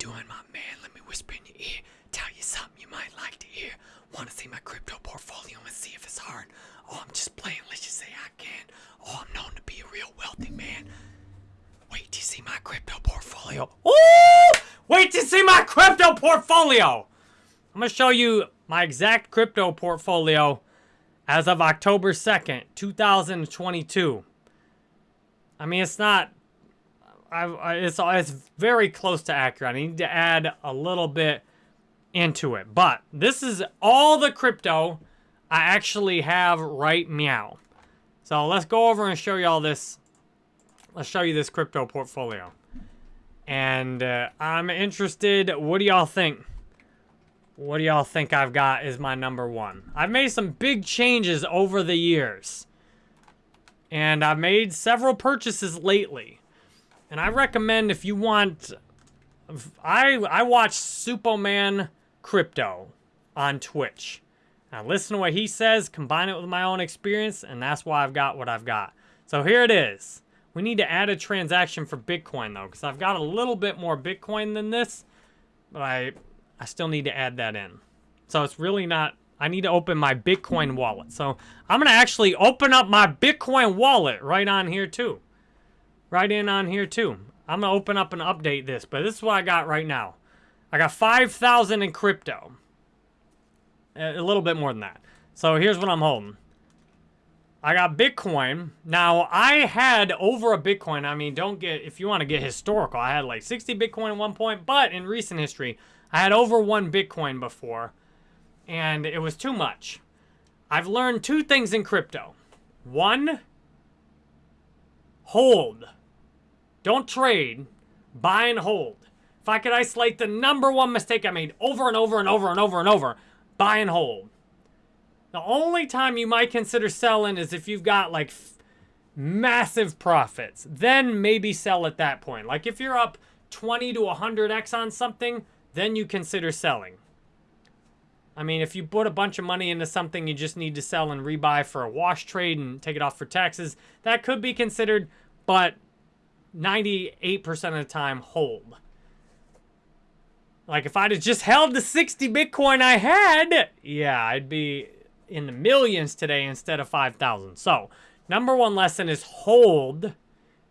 doing, my man? Let me whisper in your ear. Tell you something you might like to hear. Want to see my crypto portfolio and see if it's hard? Oh, I'm just playing. Let's just say I can. Oh, I'm known to be a real wealthy man. Wait to see my crypto portfolio. Ooh! Wait to see my crypto portfolio. I'm gonna show you my exact crypto portfolio as of October 2nd, 2022. I mean, it's not. I, I, it's it's very close to accurate. I need to add a little bit into it, but this is all the crypto I actually have right meow. So let's go over and show you all this. Let's show you this crypto portfolio, and uh, I'm interested. What do y'all think? What do y'all think I've got is my number one? I've made some big changes over the years. And I've made several purchases lately. And I recommend if you want... I, I watch Superman Crypto on Twitch. I listen to what he says, combine it with my own experience, and that's why I've got what I've got. So here it is. We need to add a transaction for Bitcoin, though, because I've got a little bit more Bitcoin than this. But I I still need to add that in. So it's really not, I need to open my Bitcoin wallet. So I'm going to actually open up my Bitcoin wallet right on here too. Right in on here too. I'm going to open up and update this, but this is what I got right now. I got 5,000 in crypto. A little bit more than that. So here's what I'm holding. I got Bitcoin. Now, I had over a Bitcoin. I mean, don't get, if you want to get historical, I had like 60 Bitcoin at one point, but in recent history, I had over one Bitcoin before, and it was too much. I've learned two things in crypto. One, hold. Don't trade. Buy and hold. If I could isolate the number one mistake I made over and over and over and over and over, buy and hold. The only time you might consider selling is if you've got like massive profits. Then maybe sell at that point. Like if you're up 20 to 100x on something, then you consider selling. I mean, if you put a bunch of money into something you just need to sell and rebuy for a wash trade and take it off for taxes, that could be considered, but 98% of the time, hold. Like, if I'd have just held the 60 Bitcoin I had, yeah, I'd be in the millions today instead of 5,000. So, number one lesson is hold.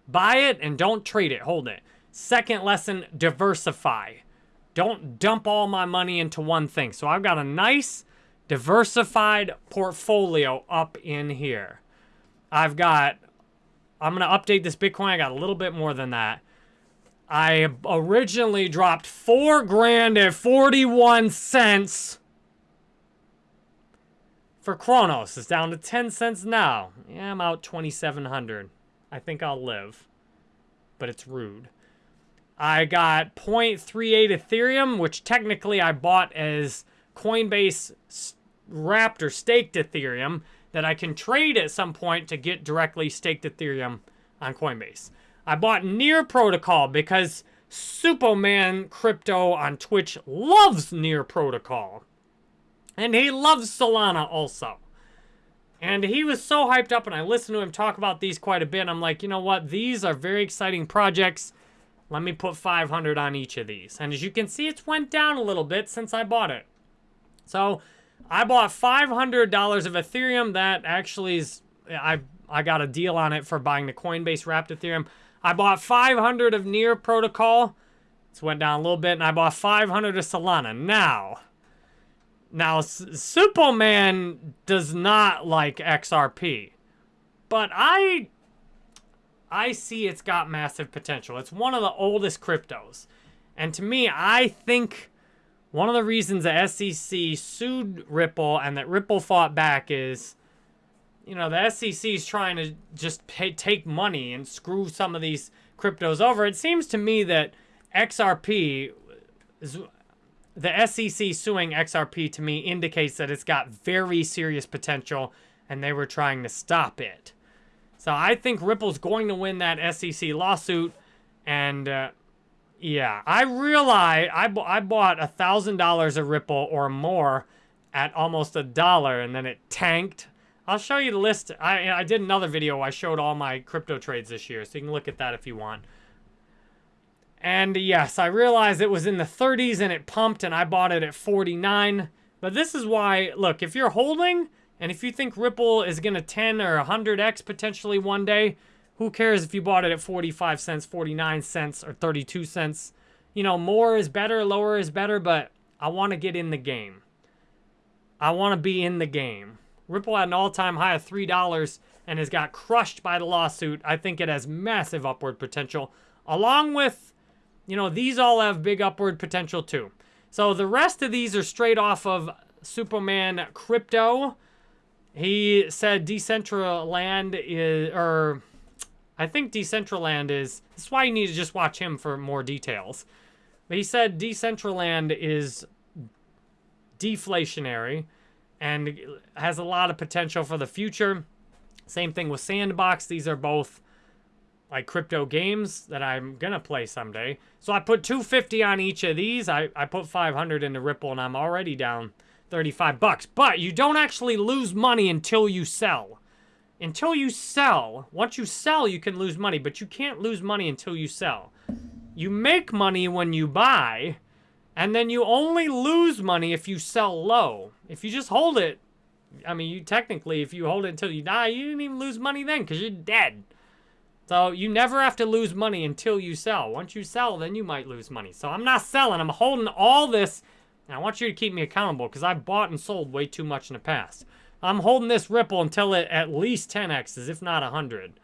Buy it and don't trade it. Hold it. Second lesson, diversify. Don't dump all my money into one thing. So I've got a nice diversified portfolio up in here. I've got, I'm going to update this Bitcoin. I got a little bit more than that. I originally dropped four grand at 41 cents for Cronos. It's down to 10 cents now. Yeah, I'm out 2,700. I think I'll live, but it's rude. I got 0.38 Ethereum, which technically I bought as Coinbase wrapped or staked Ethereum that I can trade at some point to get directly staked Ethereum on Coinbase. I bought Near Protocol because Superman Crypto on Twitch loves Near Protocol. And he loves Solana also. And he was so hyped up, and I listened to him talk about these quite a bit. I'm like, you know what? These are very exciting projects. Let me put 500 on each of these. And as you can see, it's went down a little bit since I bought it. So I bought $500 of Ethereum. That actually is, I, I got a deal on it for buying the Coinbase wrapped Ethereum. I bought 500 of Near Protocol. It's went down a little bit. And I bought 500 of Solana. Now, now Superman does not like XRP. But I I see it's got massive potential. It's one of the oldest cryptos. And to me, I think one of the reasons the SEC sued Ripple and that Ripple fought back is, you know, the SEC is trying to just pay, take money and screw some of these cryptos over. It seems to me that XRP is the SEC suing XRP to me indicates that it's got very serious potential and they were trying to stop it. So I think Ripple's going to win that SEC lawsuit. And uh, yeah, I realize I, I bought a $1,000 of Ripple or more at almost a dollar and then it tanked. I'll show you the list. I, I did another video. I showed all my crypto trades this year. So you can look at that if you want. And yes, I realized it was in the 30s and it pumped and I bought it at 49. But this is why, look, if you're holding and if you think Ripple is going to 10 or 100x potentially one day, who cares if you bought it at 45 cents, 49 cents, or 32 cents? You know, more is better, lower is better, but I want to get in the game. I want to be in the game. Ripple had an all-time high of $3 and has got crushed by the lawsuit. I think it has massive upward potential. Along with, you know, these all have big upward potential too. So the rest of these are straight off of Superman Crypto. He said Decentraland is, or I think Decentraland is, that's why you need to just watch him for more details. But he said Decentraland is deflationary and has a lot of potential for the future. Same thing with Sandbox. These are both like crypto games that I'm going to play someday. So I put 250 on each of these. I, I put 500 into Ripple and I'm already down 35 bucks. But you don't actually lose money until you sell until you sell, once you sell, you can lose money, but you can't lose money until you sell. You make money when you buy, and then you only lose money if you sell low. If you just hold it, I mean, you technically, if you hold it until you die, you didn't even lose money then because you're dead. So you never have to lose money until you sell. Once you sell, then you might lose money. So I'm not selling. I'm holding all this. And I want you to keep me accountable because I've bought and sold way too much in the past. I'm holding this Ripple until it at least 10x's, if not 100.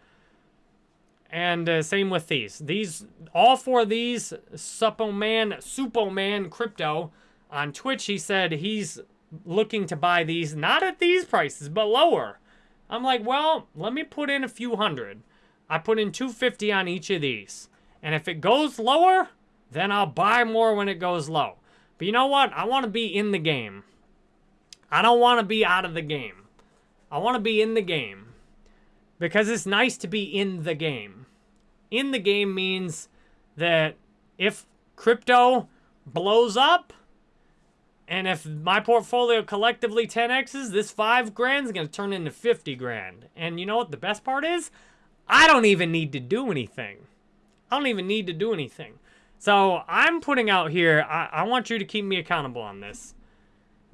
And uh, same with these. These, all four of these, Superman, Superman Crypto, on Twitch, he said he's looking to buy these, not at these prices, but lower. I'm like, well, let me put in a few hundred. I put in 250 on each of these. And if it goes lower, then I'll buy more when it goes low. But you know what? I want to be in the game. I don't want to be out of the game. I want to be in the game. Because it's nice to be in the game. In the game means that if crypto blows up, and if my portfolio collectively 10x's, this 5 grand is going to turn into 50 grand. And you know what the best part is? I don't even need to do anything. I don't even need to do anything. So I'm putting out here, I, I want you to keep me accountable on this.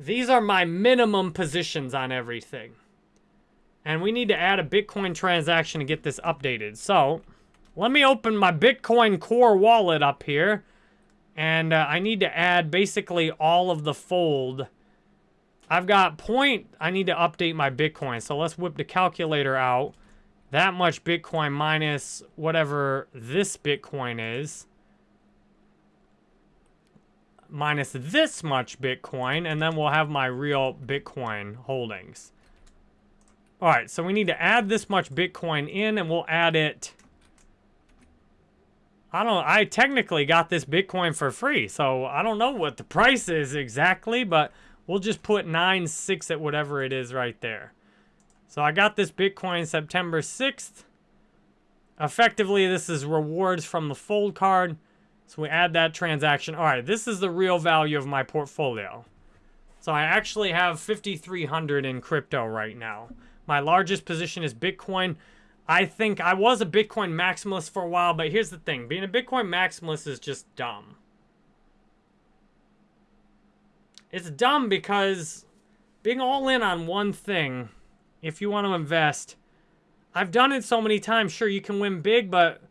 These are my minimum positions on everything. And we need to add a Bitcoin transaction to get this updated. So, let me open my Bitcoin Core wallet up here. And uh, I need to add basically all of the fold. I've got point, I need to update my Bitcoin. So let's whip the calculator out. That much Bitcoin minus whatever this Bitcoin is minus this much Bitcoin, and then we'll have my real Bitcoin holdings. All right, so we need to add this much Bitcoin in, and we'll add it... I don't I technically got this Bitcoin for free, so I don't know what the price is exactly, but we'll just put nine six at whatever it is right there. So I got this Bitcoin September 6th. Effectively, this is rewards from the Fold card. So we add that transaction. All right, this is the real value of my portfolio. So I actually have 5,300 in crypto right now. My largest position is Bitcoin. I think I was a Bitcoin maximalist for a while, but here's the thing. Being a Bitcoin maximalist is just dumb. It's dumb because being all in on one thing, if you want to invest, I've done it so many times. Sure, you can win big, but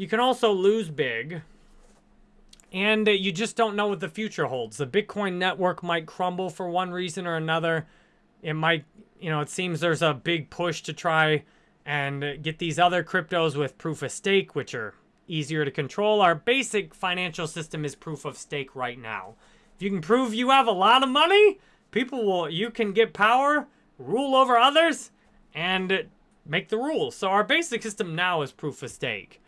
you can also lose big. And uh, you just don't know what the future holds. The Bitcoin network might crumble for one reason or another. It might, you know, it seems there's a big push to try and get these other cryptos with proof of stake, which are easier to control. Our basic financial system is proof of stake right now. If you can prove you have a lot of money, people will, you can get power, rule over others, and make the rules. So our basic system now is proof of stake.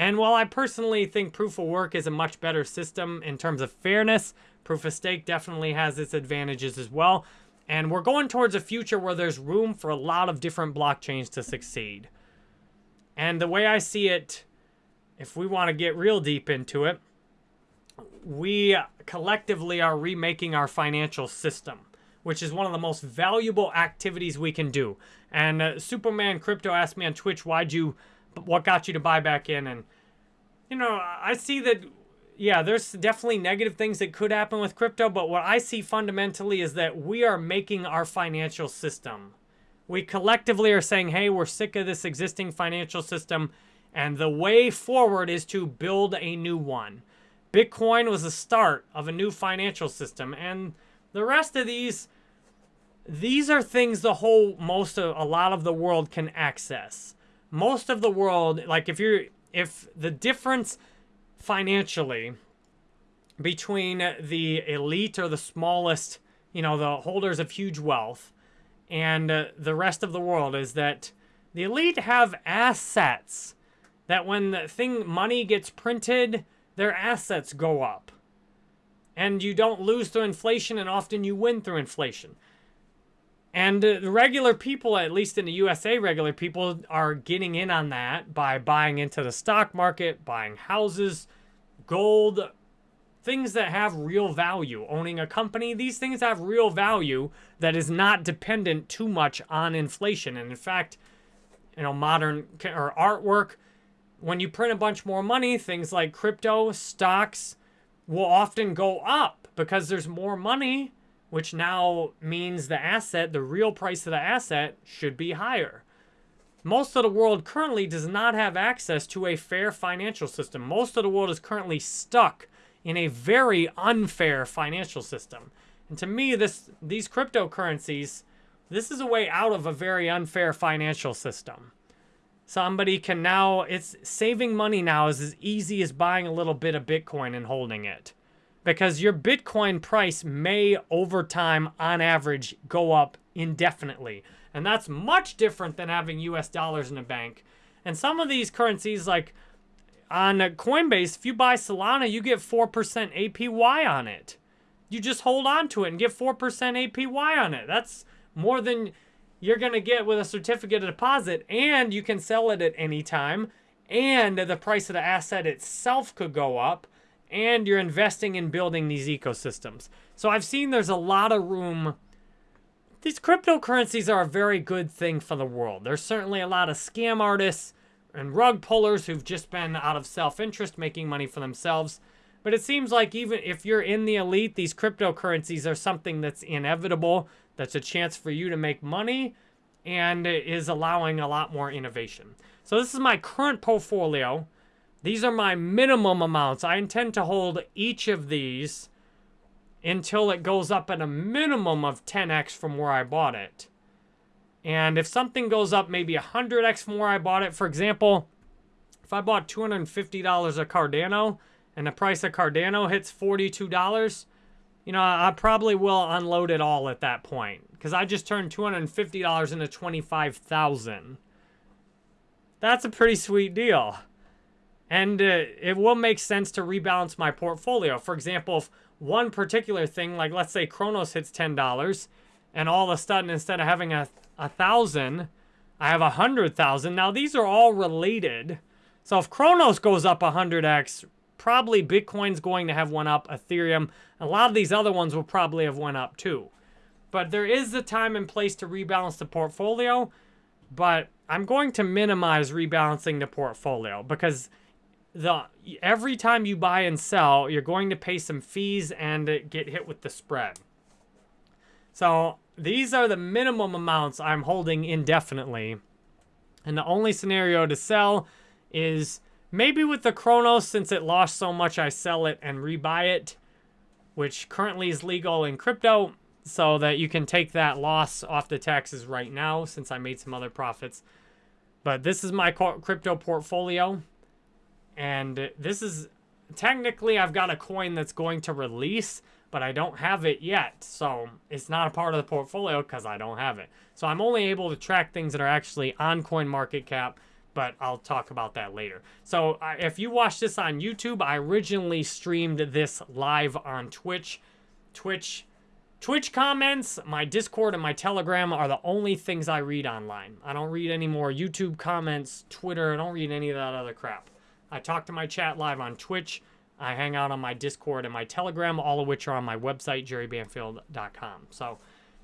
And while I personally think proof of work is a much better system in terms of fairness, proof of stake definitely has its advantages as well. And we're going towards a future where there's room for a lot of different blockchains to succeed. And the way I see it, if we want to get real deep into it, we collectively are remaking our financial system, which is one of the most valuable activities we can do. And uh, Superman Crypto asked me on Twitch, why'd you what got you to buy back in? And you know, I see that, yeah, there's definitely negative things that could happen with crypto, but what I see fundamentally is that we are making our financial system. We collectively are saying, hey, we're sick of this existing financial system, and the way forward is to build a new one. Bitcoin was the start of a new financial system, and the rest of these, these are things the whole, most of, a lot of the world can access. Most of the world, like if you're, if the difference financially between the elite or the smallest, you know, the holders of huge wealth and uh, the rest of the world is that the elite have assets that when the thing money gets printed, their assets go up. And you don't lose through inflation and often you win through inflation. And uh, the regular people, at least in the USA, regular people are getting in on that by buying into the stock market, buying houses, gold, things that have real value. Owning a company, these things have real value that is not dependent too much on inflation. And in fact, you know, modern or artwork, when you print a bunch more money, things like crypto, stocks will often go up because there's more money which now means the asset, the real price of the asset, should be higher. Most of the world currently does not have access to a fair financial system. Most of the world is currently stuck in a very unfair financial system. And to me, this these cryptocurrencies, this is a way out of a very unfair financial system. Somebody can now, it's saving money now is as easy as buying a little bit of Bitcoin and holding it because your Bitcoin price may, over time, on average, go up indefinitely. And that's much different than having US dollars in a bank. And some of these currencies, like on Coinbase, if you buy Solana, you get 4% APY on it. You just hold on to it and get 4% APY on it. That's more than you're going to get with a certificate of deposit. And you can sell it at any time. And the price of the asset itself could go up and you're investing in building these ecosystems. So I've seen there's a lot of room. These cryptocurrencies are a very good thing for the world. There's certainly a lot of scam artists and rug pullers who've just been out of self-interest making money for themselves. But it seems like even if you're in the elite, these cryptocurrencies are something that's inevitable, that's a chance for you to make money, and is allowing a lot more innovation. So this is my current portfolio. These are my minimum amounts. I intend to hold each of these until it goes up at a minimum of 10x from where I bought it. And if something goes up maybe 100x from where I bought it, for example, if I bought $250 of Cardano and the price of Cardano hits $42, you know, I probably will unload it all at that point because I just turned $250 into 25,000. That's a pretty sweet deal. And uh, it will make sense to rebalance my portfolio. For example, if one particular thing, like let's say Cronos hits $10, and all of a sudden, instead of having a, a thousand, I have a hundred thousand. Now these are all related. So if Cronos goes up 100x, probably Bitcoin's going to have one up, Ethereum. A lot of these other ones will probably have one up too. But there is a time and place to rebalance the portfolio, but I'm going to minimize rebalancing the portfolio because the every time you buy and sell, you're going to pay some fees and get hit with the spread. So these are the minimum amounts I'm holding indefinitely. And the only scenario to sell is maybe with the Cronos, since it lost so much, I sell it and rebuy it, which currently is legal in crypto, so that you can take that loss off the taxes right now since I made some other profits. But this is my crypto portfolio. And this is, technically I've got a coin that's going to release, but I don't have it yet. So it's not a part of the portfolio because I don't have it. So I'm only able to track things that are actually on CoinMarketCap, but I'll talk about that later. So if you watch this on YouTube, I originally streamed this live on Twitch. Twitch Twitch comments, my Discord, and my Telegram are the only things I read online. I don't read any more YouTube comments, Twitter, I don't read any of that other crap. I talk to my chat live on Twitch. I hang out on my Discord and my Telegram, all of which are on my website, jerrybanfield.com. So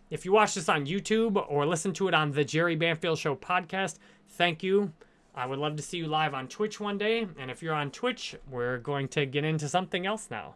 if you watch this on YouTube or listen to it on the Jerry Banfield Show podcast, thank you. I would love to see you live on Twitch one day. And if you're on Twitch, we're going to get into something else now.